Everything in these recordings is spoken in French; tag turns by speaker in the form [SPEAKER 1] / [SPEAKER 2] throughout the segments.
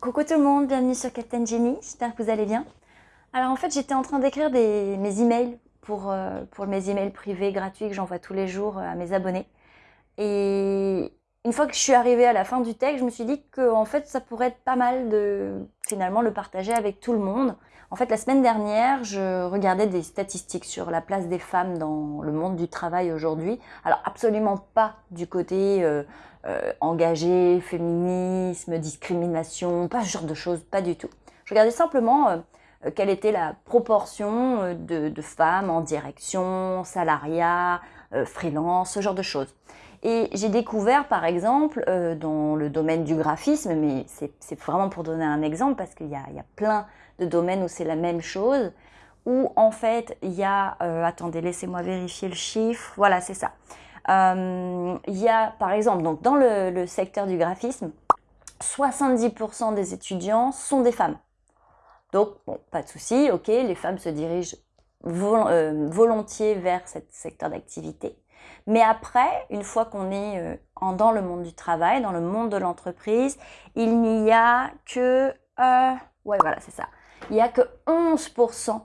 [SPEAKER 1] Coucou tout le monde, bienvenue sur Captain Jenny, j'espère que vous allez bien. Alors en fait j'étais en train d'écrire mes emails pour, euh, pour mes emails privés gratuits que j'envoie tous les jours euh, à mes abonnés. Et une fois que je suis arrivée à la fin du texte, je me suis dit que fait ça pourrait être pas mal de finalement le partager avec tout le monde. En fait la semaine dernière je regardais des statistiques sur la place des femmes dans le monde du travail aujourd'hui. Alors absolument pas du côté euh, euh, engagé, féminisme, discrimination, pas ce genre de choses, pas du tout. Je regardais simplement euh, quelle était la proportion de, femmes en direction, salariat, freelance, ce genre de choses. Et j'ai découvert par exemple dans le domaine du graphisme, mais c'est vraiment pour donner un exemple parce qu'il y, y, a plein de domaines où c'est la même chose, où en fait il y a, attendez laissez-moi vérifier le chiffre, voilà c'est ça, euh, il y a par exemple donc dans le, secteur du graphisme, 70% des étudiants sont des femmes. Donc, bon, pas de souci, ok, les femmes se dirigent euh, volontiers vers ce secteur d'activité. Mais après, une fois qu'on est euh, dans le monde du travail, dans le monde de l'entreprise, il n'y a que... ouais, voilà, c'est ça. Il n'y a que 11%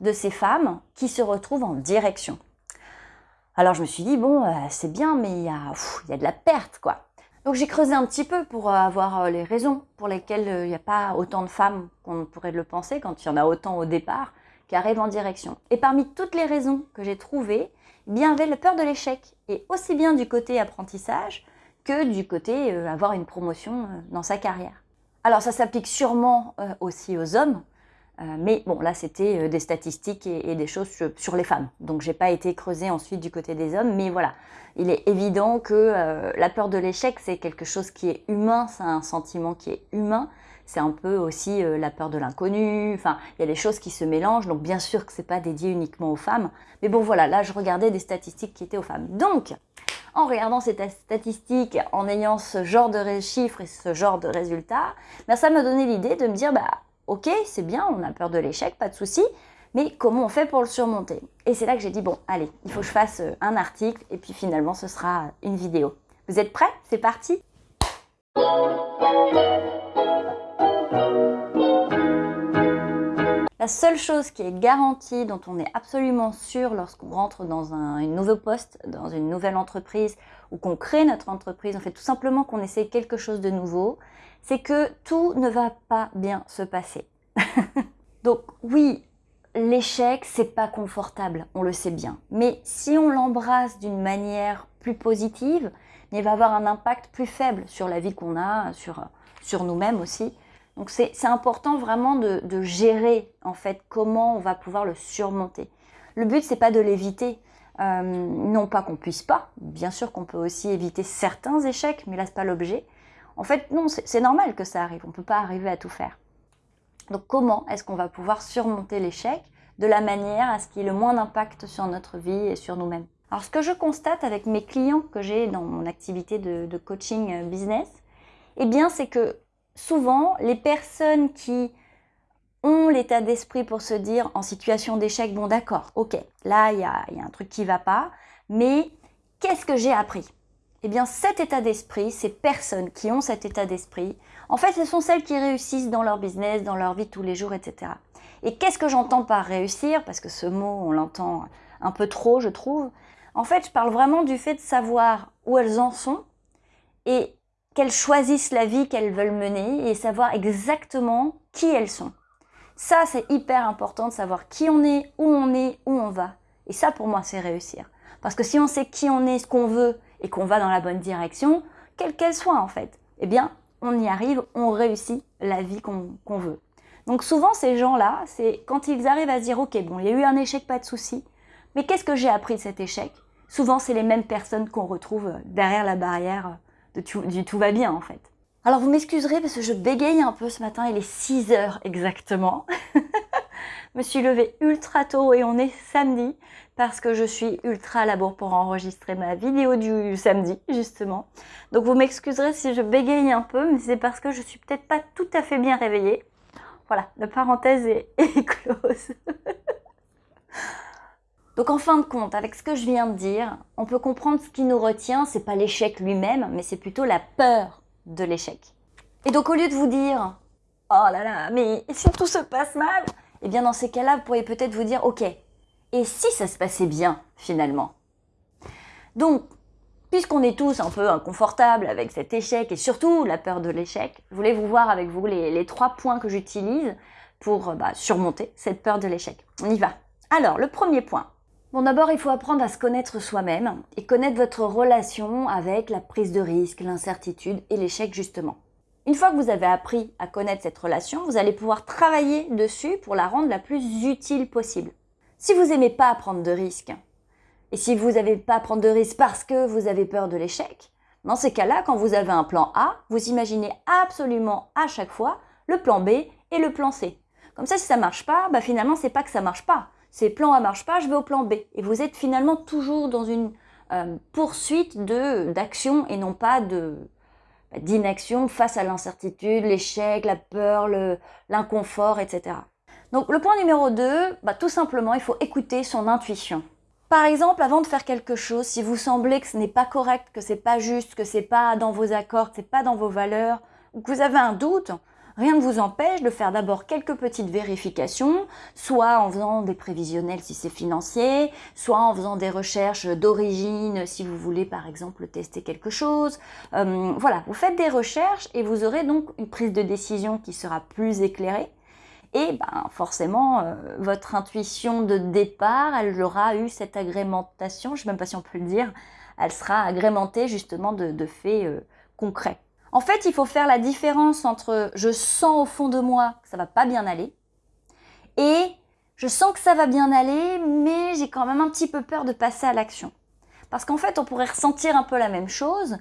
[SPEAKER 1] de ces femmes qui se retrouvent en direction. Alors je me suis dit, bon, euh, c'est bien, mais il y, a, il y a de la perte, quoi. Donc j'ai creusé un petit peu pour euh, avoir euh, les raisons pour lesquelles il n'y a pas autant de femmes qu'on pourrait le penser, quand il y en a autant au départ, qui arrivent en direction. Et parmi toutes les raisons que j'ai trouvées, bien, avait la peur de l'échec, et aussi bien du côté apprentissage que du côté avoir une promotion dans sa carrière. Alors ça s'applique sûrement aussi aux hommes, euh, mais bon, là, c'était euh, des statistiques et, des choses sur, les femmes. Donc, j'ai pas été creusée ensuite du côté des hommes. Mais voilà, il est évident que euh, la peur de l'échec, c'est quelque chose qui est humain. C'est un sentiment qui est humain. C'est un peu aussi la peur de l'inconnu. Enfin, il y a des choses qui se mélangent. Donc, bien sûr que c'est pas dédié uniquement aux femmes. Mais bon, voilà, là, je regardais des statistiques qui étaient aux femmes. Donc, en regardant ces statistiques, en ayant ce genre de chiffres et ce genre de résultats, ben, ça m'a donné l'idée de me dire, bah, ok, c'est bien, on a peur de l'échec, pas de souci, mais comment on fait pour le surmonter? Et c'est là que j'ai dit, bon, allez, il faut que je fasse euh, un article, et puis finalement, ce sera une vidéo. Vous êtes prêts? C'est parti La seule chose qui est garantie, dont on est absolument sûr lorsqu'on rentre dans un nouveau poste, dans une nouvelle entreprise, ou qu'on crée notre entreprise, en fait tout simplement qu'on essaie quelque chose de nouveau, c'est que tout ne va pas bien se passer. Donc oui, l'échec, c'est pas confortable, on le sait bien. Mais si on l'embrasse d'une manière plus positive, il va avoir un impact plus faible sur la vie qu'on a, sur, sur nous-mêmes aussi. Donc c'est important vraiment de, de, gérer en fait comment on va pouvoir le surmonter. Le but c'est pas de l'éviter, euh, non pas qu'on puisse pas, bien sûr qu'on peut aussi éviter certains échecs, mais là c'est pas l'objet. En fait, non, c'est normal que ça arrive, on peut pas arriver à tout faire. Donc comment est-ce qu'on va pouvoir surmonter l'échec de la manière à ce qu'il ait le moins d'impact sur notre vie et sur nous-mêmes? Alors ce que je constate avec mes clients que j'ai dans mon activité de, coaching euh, business, eh bien c'est que souvent les personnes qui ont l'état d'esprit pour se dire en situation d'échec, bon d'accord, ok, là il y a, y a un truc qui va pas, mais qu'est-ce que j'ai appris? Eh bien cet état d'esprit, ces personnes qui ont cet état d'esprit, en fait ce sont celles qui réussissent dans leur business, dans leur vie tous les jours, etc. Et qu'est-ce que j'entends par réussir? Parce que ce mot, on l'entend un peu trop, je trouve. En fait, je parle vraiment du fait de savoir où elles en sont et qu'elles choisissent la vie qu'elles veulent mener et savoir exactement qui elles sont. Ça, c'est hyper important de savoir qui on est, où on est, où on va. Et ça, pour moi, c'est réussir. Parce que si on sait qui on est, ce qu'on veut, et qu'on va dans la bonne direction, quelle qu'elle soit en fait, eh bien, on y arrive, on réussit la vie qu'on veut. Donc souvent, ces gens-là, c'est quand ils arrivent à se dire, ok, bon, il y a eu un échec, pas de souci, mais qu'est-ce que j'ai appris de cet échec? Souvent, c'est les mêmes personnes qu'on retrouve derrière la barrière du tout va bien en fait. Alors vous m'excuserez parce que je bégaye un peu ce matin, il est 6 heures exactement. je me suis levée ultra tôt et on est samedi parce que je suis ultra à la bourre pour enregistrer ma vidéo du samedi justement. Donc vous m'excuserez si je bégaye un peu, mais c'est parce que je suis peut-être pas tout à fait bien réveillée. Voilà, la parenthèse est, est close. Donc en fin de compte, avec ce que je viens de dire, on peut comprendre ce qui nous retient, c'est pas l'échec lui-même, mais c'est plutôt la peur de l'échec. Et donc au lieu de vous dire oh là là, mais si tout se passe mal Eh bien dans ces cas-là, vous pourriez peut-être vous dire, ok, et si ça se passait bien finalement? Donc, puisqu'on est tous un peu inconfortables avec cet échec et surtout la peur de l'échec, je voulais vous voir avec vous les, trois points que j'utilise pour bah, surmonter cette peur de l'échec. On y va. Alors, le premier point. Bon, d'abord, il faut apprendre à se connaître soi-même et connaître votre relation avec la prise de risque, l'incertitude et l'échec justement. Une fois que vous avez appris à connaître cette relation, vous allez pouvoir travailler dessus pour la rendre la plus utile possible. Si vous n'aimez pas prendre de risques, et si vous n'avez pas à prendre de risques parce que vous avez peur de l'échec, dans ces cas-là, quand vous avez un plan A, vous imaginez absolument à chaque fois le plan B et le plan C. Comme ça, si ça marche pas, bah finalement, c'est pas que ça marche pas. C'est plan A marche pas, je vais au plan B. Et vous êtes finalement toujours dans une euh, poursuite d'action et non pas bah, d'inaction face à l'incertitude, l'échec, la peur, l'inconfort, etc. Donc le point numéro 2, bah, tout simplement, il faut écouter son intuition. Par exemple, avant de faire quelque chose, si vous semblez que ce n'est pas correct, que c'est pas juste, que c'est pas dans vos accords, que c'est pas dans vos valeurs, ou que vous avez un doute, rien ne vous empêche de faire d'abord quelques petites vérifications, soit en faisant des prévisionnels si c'est financier, soit en faisant des recherches d'origine si vous voulez par exemple tester quelque chose. Euh, voilà, vous faites des recherches et vous aurez donc une prise de décision qui sera plus éclairée et ben, forcément, euh, votre intuition de départ, elle aura eu cette agrémentation, je ne sais même pas si on peut le dire, elle sera agrémentée justement de, faits euh, concrets. En fait, il faut faire la différence entre je sens au fond de moi que ça va pas bien aller et je sens que ça va bien aller, mais j'ai quand même un petit peu peur de passer à l'action. Parce qu'en fait, on pourrait ressentir un peu la même chose,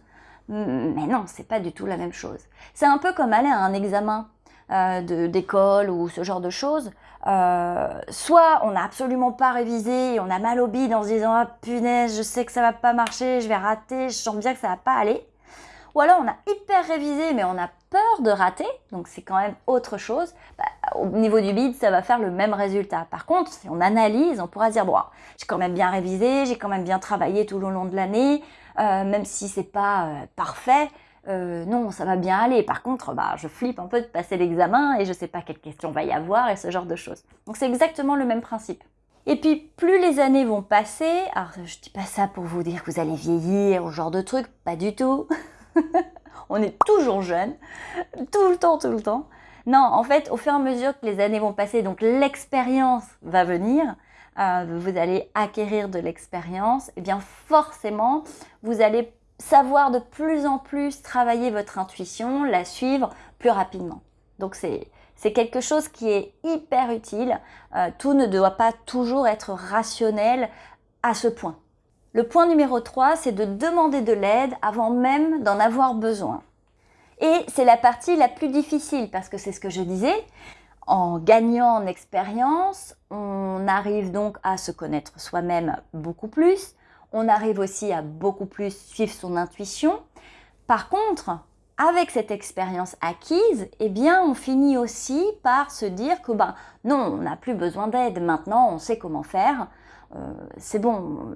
[SPEAKER 1] mais non, c'est pas du tout la même chose. C'est un peu comme aller à un examen. Euh, d'école ou ce genre de choses, euh, soit on n'a absolument pas révisé et on a mal au bide en se disant ah punaise je sais que ça va pas marcher, je vais rater, je sens bien que ça va pas aller. Ou alors on a hyper révisé mais on a peur de rater, donc c'est quand même autre chose. Bah, au niveau du bide, ça va faire le même résultat. Par contre, si on analyse, on pourra dire bon, j'ai quand même bien révisé, j'ai quand même bien travaillé tout au long de l'année, euh, même si c'est pas parfait. Euh, non, ça va bien aller. Par contre, bah, je flippe un peu de passer l'examen et je sais pas quelle question va y avoir et ce genre de choses. Donc c'est exactement le même principe. Et puis, plus les années vont passer, alors je dis pas ça pour vous dire que vous allez vieillir ou ce genre de truc, pas du tout. On est toujours jeune, tout le temps, tout le temps. Non, en fait, au fur et à mesure que les années vont passer, donc l'expérience va venir, euh, vous allez acquérir de l'expérience, et eh bien forcément, vous allez savoir de plus en plus travailler votre intuition, la suivre plus rapidement. Donc c'est quelque chose qui est hyper utile. Euh, tout ne doit pas toujours être rationnel à ce point. Le point numéro 3, c'est de demander de l'aide avant même d'en avoir besoin. Et c'est la partie la plus difficile parce que c'est ce que je disais. En gagnant en expérience, on arrive donc à se connaître soi-même beaucoup plus, on arrive aussi à beaucoup plus suivre son intuition. Par contre, avec cette expérience acquise, eh bien, on finit aussi par se dire que ben non, on n'a plus besoin d'aide. Maintenant, on sait comment faire. Euh, c'est bon,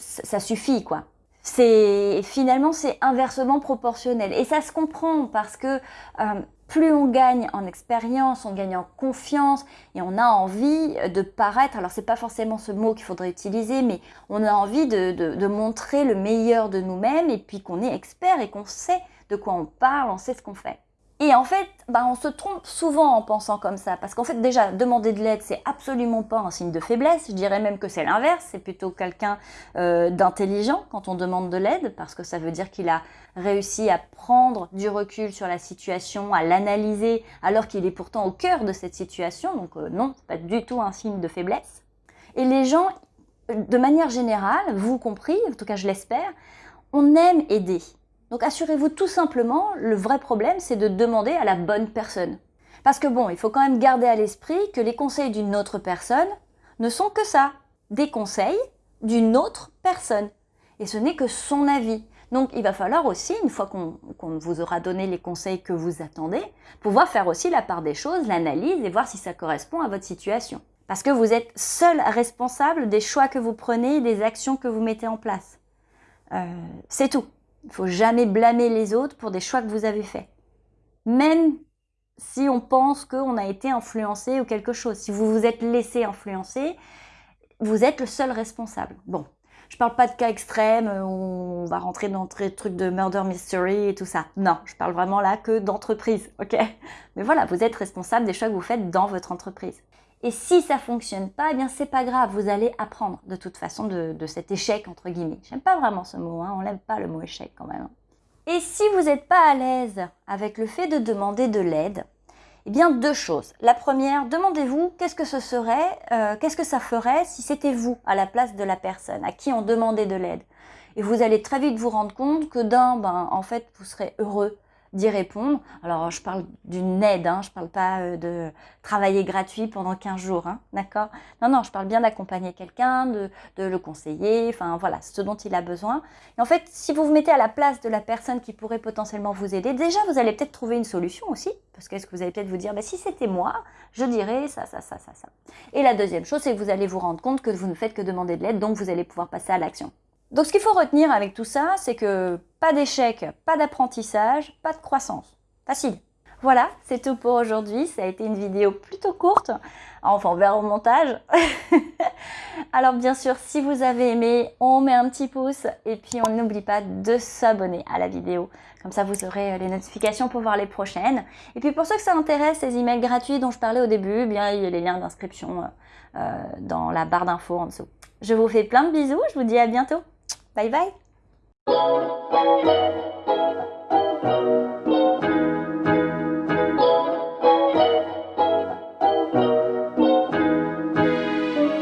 [SPEAKER 1] ça suffit quoi. C'est finalement c'est inversement proportionnel et ça se comprend parce que euh, plus on gagne en expérience, on gagne en confiance et on a envie de paraître, alors c'est pas forcément ce mot qu'il faudrait utiliser, mais on a envie de, montrer le meilleur de nous-mêmes et puis qu'on est expert et qu'on sait de quoi on parle, on sait ce qu'on fait. Et en fait, bah, on se trompe souvent en pensant comme ça, parce qu'en fait déjà, demander de l'aide, c'est absolument pas un signe de faiblesse, je dirais même que c'est l'inverse, c'est plutôt quelqu'un euh, d'intelligent quand on demande de l'aide, parce que ça veut dire qu'il a réussi à prendre du recul sur la situation, à l'analyser, alors qu'il est pourtant au cœur de cette situation, donc euh, non, pas du tout un signe de faiblesse. Et les gens, de manière générale, vous compris, en tout cas je l'espère, on aime aider. Donc assurez-vous tout simplement, le vrai problème, c'est de demander à la bonne personne. Parce que bon, il faut quand même garder à l'esprit que les conseils d'une autre personne ne sont que ça, des conseils d'une autre personne. Et ce n'est que son avis. Donc il va falloir aussi, une fois qu'on vous aura donné les conseils que vous attendez, pouvoir faire aussi la part des choses, l'analyse et voir si ça correspond à votre situation. Parce que vous êtes seul responsable des choix que vous prenez des actions que vous mettez en place. Euh, c'est tout. Il ne faut jamais blâmer les autres pour des choix que vous avez faits. Même si on pense qu'on a été influencé ou quelque chose. Si vous vous êtes laissé influencer, vous êtes le seul responsable. Bon, je parle pas de cas extrêmes où on va rentrer dans des trucs de murder mystery et tout ça. Non, je parle vraiment là que d'entreprise, ok? Mais voilà, vous êtes responsable des choix que vous faites dans votre entreprise. Et si ça fonctionne pas, eh bien c'est pas grave, vous allez apprendre de toute façon de, cet échec entre guillemets. J'aime pas vraiment ce mot, hein, on n'aime pas le mot échec quand même. Et si vous n'êtes pas à l'aise avec le fait de demander de l'aide, eh bien deux choses. La première, demandez-vous qu'est-ce que ce serait, euh, qu'est-ce que ça ferait si c'était vous à la place de la personne à qui on demandait de l'aide. Et vous allez très vite vous rendre compte que d'un, ben, en fait, vous serez heureux d'y répondre. Alors, je parle d'une aide, hein, je parle pas euh, de travailler gratuit pendant 15 jours, hein, d'accord? Non, non, je parle bien d'accompagner quelqu'un, de, de, le conseiller, enfin voilà, ce dont il a besoin. Et en fait, si vous vous mettez à la place de la personne qui pourrait potentiellement vous aider, déjà, vous allez peut-être trouver une solution aussi, parce qu'est-ce que vous allez peut-être vous dire, bah, si c'était moi, je dirais ça, ça, ça, ça, ça. Et la deuxième chose, c'est que vous allez vous rendre compte que vous ne faites que demander de l'aide, donc vous allez pouvoir passer à l'action. Donc ce qu'il faut retenir avec tout ça, c'est que pas d'échec, pas d'apprentissage, pas de croissance. Facile. Voilà, c'est tout pour aujourd'hui. Ça a été une vidéo plutôt courte. Enfin, on verra au montage. Alors bien sûr, si vous avez aimé, on met un petit pouce et puis on n'oublie pas de s'abonner à la vidéo. Comme ça, vous aurez les notifications pour voir les prochaines. Et puis pour ceux que ça intéresse, les emails gratuits dont je parlais au début, bien il y a les liens d'inscription euh, dans la barre d'infos en dessous. Je vous fais plein de bisous, je vous dis à bientôt. Bye bye.